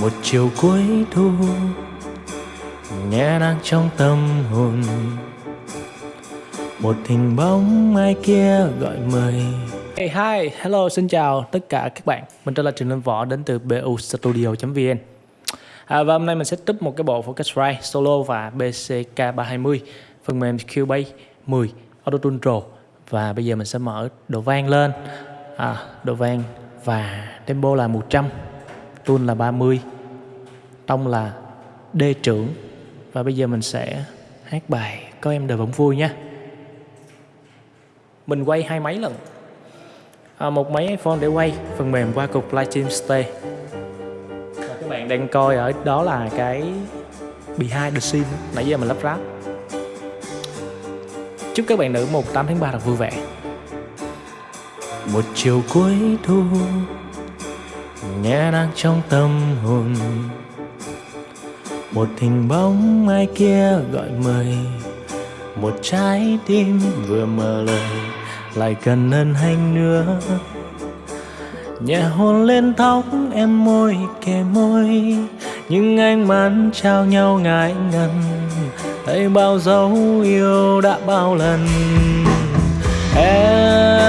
một chiều cuối thu nhẹ đang trong tâm hồn. Một hình bóng ai kia gọi mời. Hey hi, hello, xin chào tất cả các bạn. Mình tên là Trần Linh Võ đến từ bustudio.vn à, Và hôm nay mình sẽ up một cái bộ Focusrite Solo và BCK320 Phần mềm Cubase 10 Auto-Tune Pro Và bây giờ mình sẽ mở độ vang lên. À, Độ vang và tempo là 100 tun là 30 Tông là D trưởng. Và bây giờ mình sẽ hát bài Có em đời vẫn vui nha Mình quay hai máy lần à, Một máy iPhone để quay Phần mềm qua cục Lightroom Stay. Và các bạn đang coi ở đó là cái Behind the scene. Nãy giờ mình lắp ráp. Chúc các bạn nữ 18 tháng 3 thật vui vẻ. Một chiều cuối thu nhẹ đang trong tâm hồn. Một hình bóng ai kia gọi mời, một trái tim vừa mở lời, lại cần ân hạnh nữa. Nhẹ hôn lên tóc em môi, kề môi nhưng anh mắt trao nhau ngại ngần. Thấy bao dấu yêu đã bao lần, em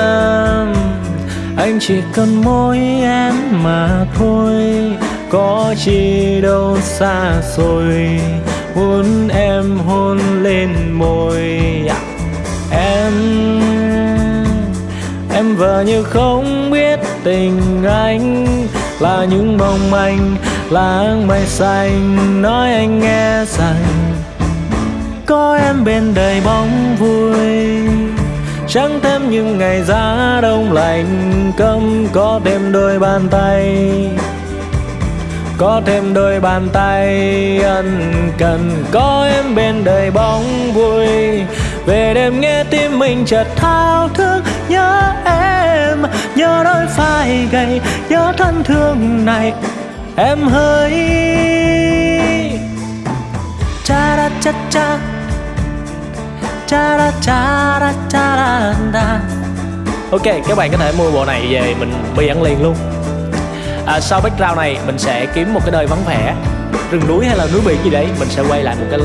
anh chỉ cần môi em mà thôi. Có chi đâu xa xôi, muốn em hôn lên môi. Dạ. Em em vờ như không biết tình anh là những mong manh, là mây xanh. Nói anh nghe rằng, có em bên đời bóng vui chẳng thêm những ngày giá đông lạnh, cấm có thêm đôi bàn tay. Có thêm đôi bàn tay ân cần, có em bên đời bóng vui. Về đêm nghe tim mình chợt thao thức, nhớ em, nhớ đôi vai gầy, nhớ thân thương này. Em hơi cha ra cha ra ok các bạn có thể mua bộ này về mình bi ăn liền luôn. À, sau background này mình sẽ kiếm một cái nơi vắng vẻ. Rừng núi hay là núi biển gì đấy mình sẽ quay lại một cái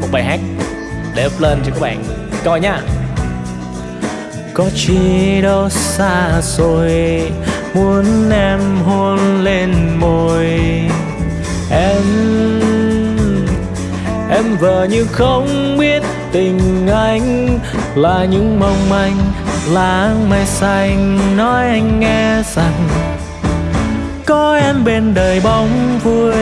một bài hát để up lên cho các bạn coi nha. Có chi đâu xa xôi muốn em hôn lên môi. Em em vờ như không biết tình anh là những mong manh láng mây xanh nói anh nghe rằng có em bên đời bóng vui.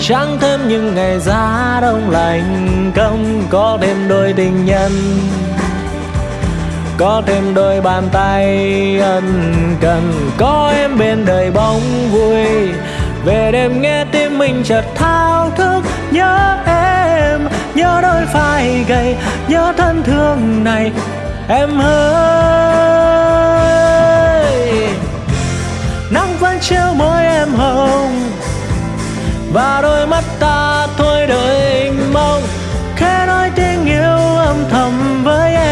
Chẳng thêm những ngày giá đông lạnh, không có thêm đôi tình nhân. Có thêm đôi bàn tay ân cần, có em bên đời bóng vui. Về đêm nghe tim mình chợt thao thức, nhớ em, nhớ đôi vai gầy, nhớ thân thương này em ơi, nắng vẫn chiếu môi em hồng, và đôi mắt ta thôi đời mong khẽ nói tiếng yêu âm thầm với em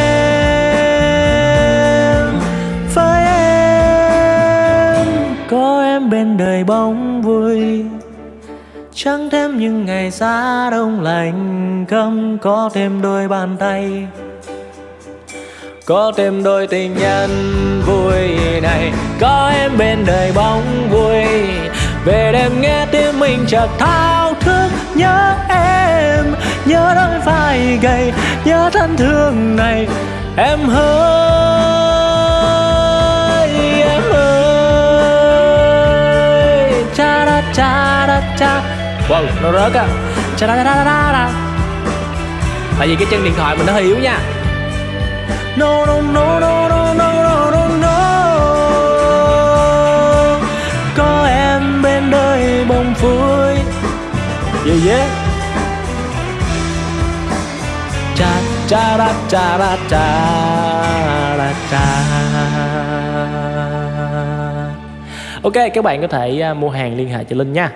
với em. Có em bên đời bóng vui, chẳng thêm những ngày giá đông lạnh cấm có thêm đôi bàn tay có thêm đôi tình nhân vui này, có em bên đời bóng vui. Về đêm nghe tiếng mình chợt thao thức, nhớ em, nhớ đôi vai gầy, nhớ thân thương này. Em ơi em ơi. Cha da cha da, cha. Wow, nó rớt à. Cha da da da da da. Tại vì cái chân điện thoại mình nó hơi yếu nha no no no no no no no no no. Có em bên đời bông vui yeah yeah. Cha cha ra, cha ra, cha ra, cha. Ok các bạn có thể à, mua hàng liên hệ cho linh nha.